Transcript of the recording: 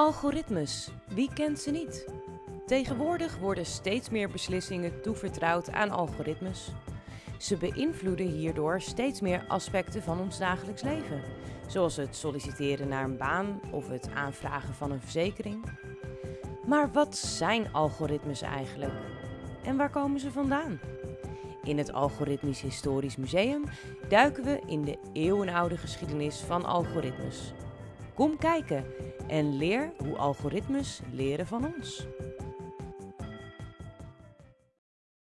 Algoritmes, wie kent ze niet? Tegenwoordig worden steeds meer beslissingen toevertrouwd aan algoritmes. Ze beïnvloeden hierdoor steeds meer aspecten van ons dagelijks leven, zoals het solliciteren naar een baan of het aanvragen van een verzekering. Maar wat zijn algoritmes eigenlijk? En waar komen ze vandaan? In het Algoritmisch Historisch Museum duiken we in de eeuwenoude geschiedenis van algoritmes. Kom kijken en leer hoe algoritmes leren van ons.